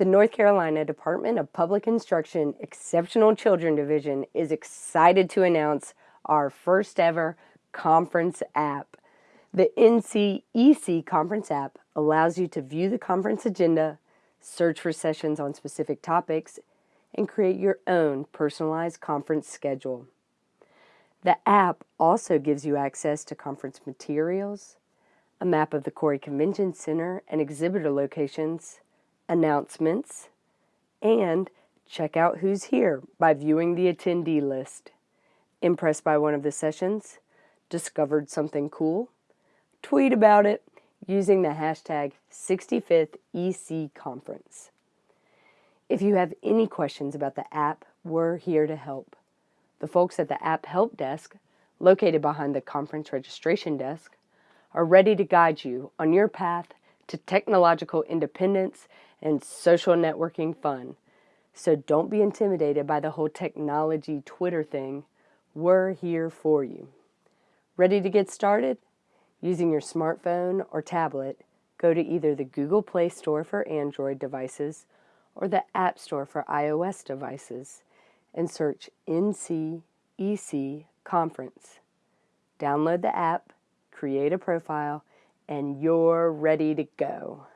The North Carolina Department of Public Instruction Exceptional Children Division is excited to announce our first ever conference app. The NCEC conference app allows you to view the conference agenda, search for sessions on specific topics, and create your own personalized conference schedule. The app also gives you access to conference materials, a map of the Koury Convention Center and exhibitor locations, announcements, and check out who's here by viewing the attendee list. Impressed by one of the sessions? Discovered something cool? Tweet about it using the hashtag 65th EC Conference. If you have any questions about the app, we're here to help. The folks at the App Help Desk, located behind the conference registration desk, are ready to guide you on your path to technological independence and social networking fun. So don't be intimidated by the whole technology Twitter thing. We're here for you. Ready to get started? Using your smartphone or tablet, go to either the Google Play Store for Android devices or the App Store for iOS devices and search NCEC Conference. Download the app, create a profile, and you're ready to go.